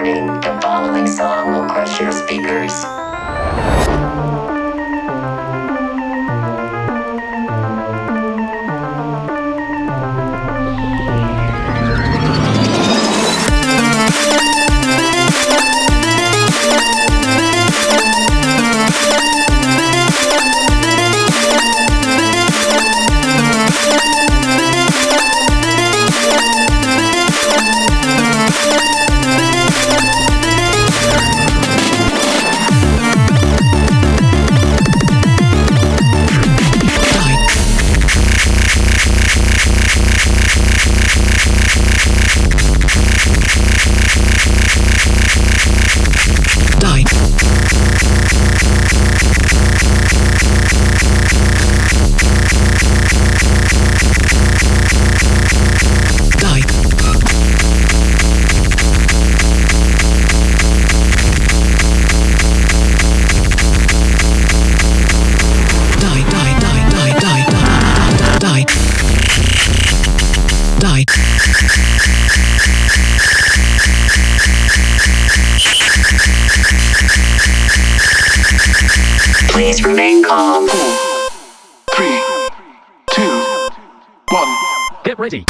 Warning, the following song will crush your speakers. Die, die. Please remain calm. Three, two, one. Get ready.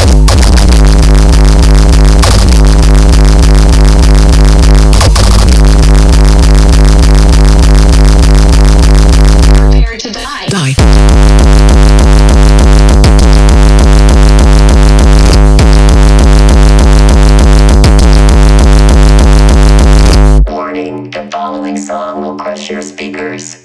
Your speakers.